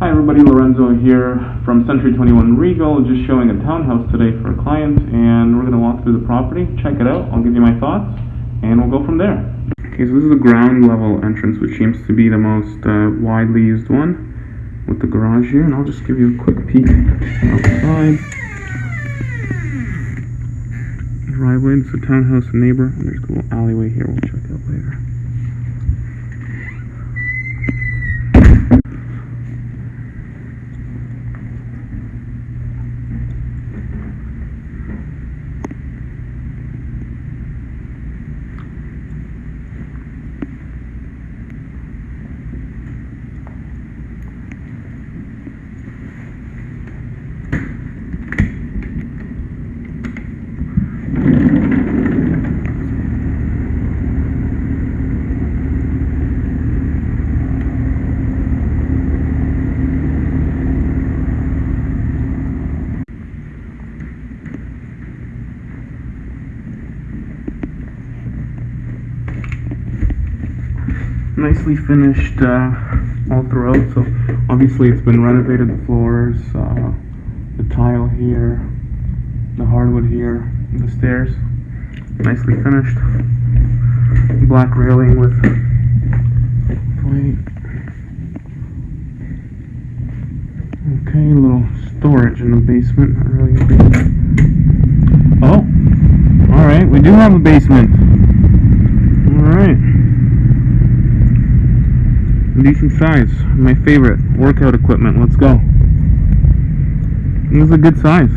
Hi everybody, Lorenzo here from Century 21 Regal, just showing a townhouse today for a client and we're going to walk through the property, check it out, I'll give you my thoughts and we'll go from there. Okay, so this is the ground level entrance which seems to be the most uh, widely used one with the garage here and I'll just give you a quick peek outside. Driveway, it's a townhouse neighbor and there's a little alleyway here we'll check out later. Nicely finished uh, all throughout. So obviously it's been renovated. The floors, uh, the tile here, the hardwood here, the stairs, nicely finished. Black railing with white. Okay, a little storage in the basement. Not really. Oh, all right. We do have a basement. All right decent size. My favorite workout equipment. Let's go. This is a good size.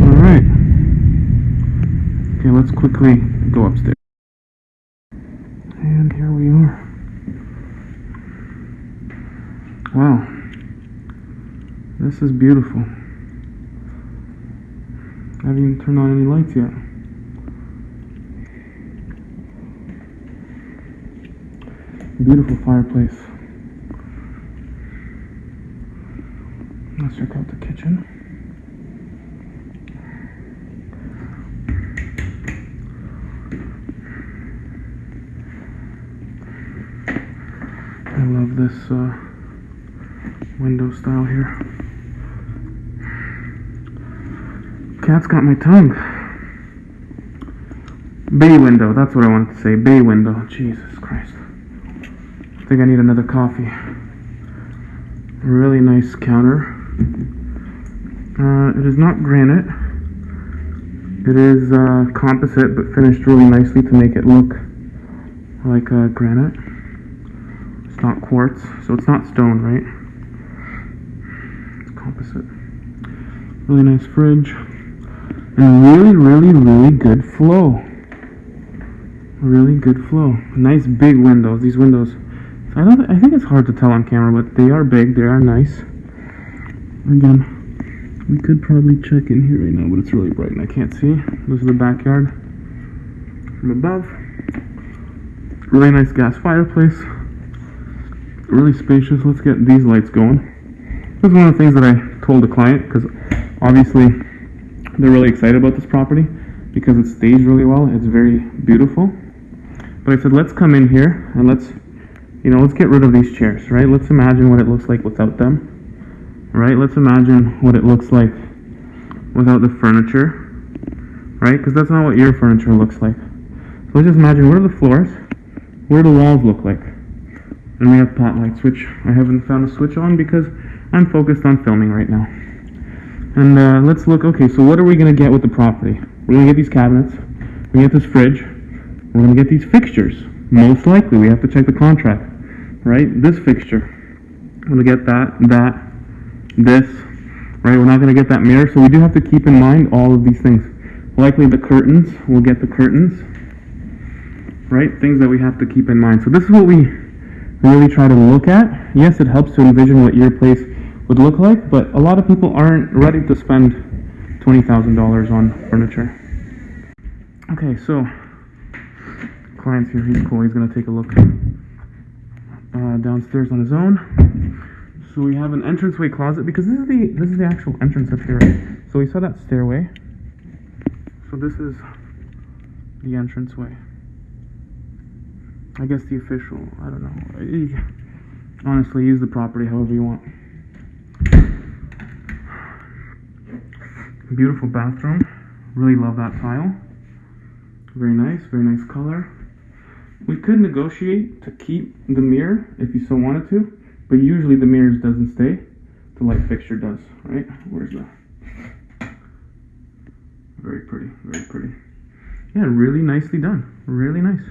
Alright. Okay, let's quickly go upstairs. And here we are. Wow. This is beautiful. I haven't even turned on any lights yet. Beautiful fireplace. Let's check out the kitchen. I love this uh, window style here. Cat's got my tongue. Bay window, that's what I wanted to say. Bay window. Jesus think I need another coffee. Really nice counter. Uh, it is not granite. It is uh, composite, but finished really nicely to make it look like uh, granite. It's not quartz, so it's not stone, right? It's composite. Really nice fridge. And really, really, really good flow. Really good flow. Nice big windows. These windows I don't. I think it's hard to tell on camera, but they are big. They are nice. Again, we could probably check in here right now, but it's really bright and I can't see. This is the backyard from above. Really nice gas fireplace. Really spacious. Let's get these lights going. This is one of the things that I told the client because obviously they're really excited about this property because it stays really well. It's very beautiful. But I said, let's come in here and let's you know, let's get rid of these chairs, right? Let's imagine what it looks like without them, right? Let's imagine what it looks like without the furniture, right? Because that's not what your furniture looks like. So let's just imagine what are the floors, what do the walls look like? And we have pot lights, which I haven't found a switch on because I'm focused on filming right now. And uh, let's look, okay, so what are we going to get with the property? We're going to get these cabinets, we're going to get this fridge, we're going to get these fixtures. Most likely, we have to check the contract right? This fixture. I'm going to get that, that, this, right? We're not going to get that mirror, so we do have to keep in mind all of these things. Likely the curtains, we'll get the curtains, right? Things that we have to keep in mind. So this is what we really try to look at. Yes, it helps to envision what your place would look like, but a lot of people aren't ready to spend $20,000 on furniture. Okay, so client's here, he's cool, he's gonna take a look uh, downstairs on his own. So we have an entranceway closet because this is the this is the actual entrance up here. So we saw that stairway. So this is the entranceway. I guess the official. I don't know. Honestly, use the property however you want. Beautiful bathroom. Really love that tile. Very nice, very nice color. We could negotiate to keep the mirror if you so wanted to, but usually the mirrors doesn't stay. The light fixture does, right? Where's the very pretty, very pretty. Yeah, really nicely done. Really nice.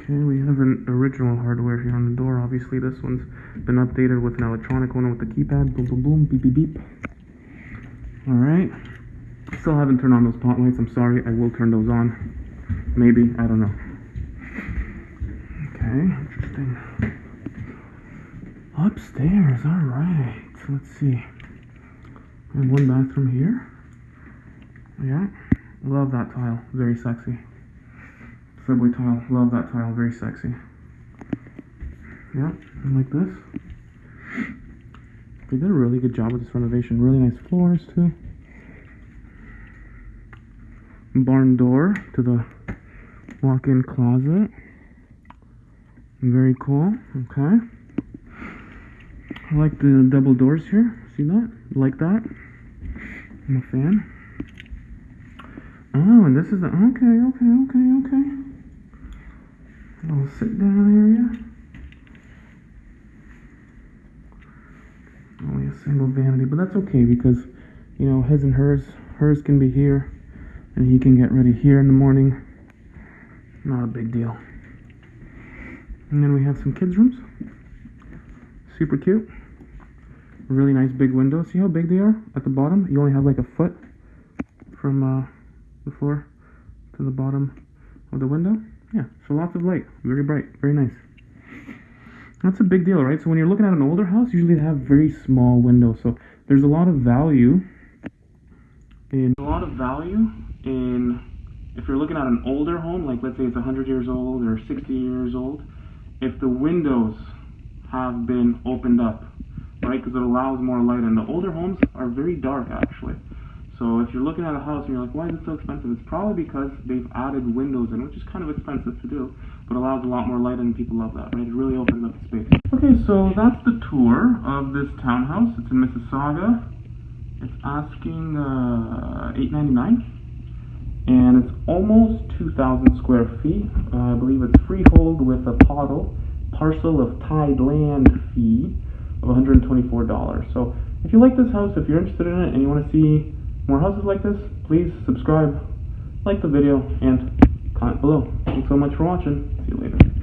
Okay, we have an original hardware here on the door. Obviously, this one's been updated with an electronic one with the keypad. Boom, boom, boom, beep, beep, beep. All right. Still haven't turned on those pot lights. I'm sorry. I will turn those on. Maybe. I don't know. Okay, interesting. Upstairs. All right. Let's see. One bathroom here. Yeah. Love that tile. Very sexy. Subway tile. Love that tile. Very sexy. Yeah. And like this. They did a really good job with this renovation. Really nice floors too. Barn door to the walk-in closet. Very cool. Okay. I like the double doors here. See that? Like that? I'm a fan. Oh, and this is the okay, okay, okay, okay. Little sit down area. Only a single vanity, but that's okay because you know his and hers. Hers can be here, and he can get ready here in the morning. Not a big deal. And then we have some kids' rooms. Super cute. Really nice big windows. See how big they are at the bottom? You only have like a foot from uh, the floor to the bottom of the window. Yeah, so lots of light. Very bright. Very nice. That's a big deal, right? So when you're looking at an older house, usually they have very small windows. So there's a lot of value in a lot of value in if you're looking at an older home, like let's say it's 100 years old or 60 years old, if the windows have been opened up, right? Because it allows more light. And the older homes are very dark, actually. So if you're looking at a house and you're like, why is it so expensive? It's probably because they've added windows in, which is kind of expensive to do, but allows a lot more light and people love that, right? It really opens up the space. Okay, so that's the tour of this townhouse. It's in Mississauga. It's asking uh, 8.99, and it's almost 2,000 square feet. Uh, I believe it's freehold with a POTL, parcel of tied land fee of $124. So if you like this house, if you're interested in it, and you want to see more houses like this, please subscribe, like the video, and comment below. Thanks so much for watching. See you later.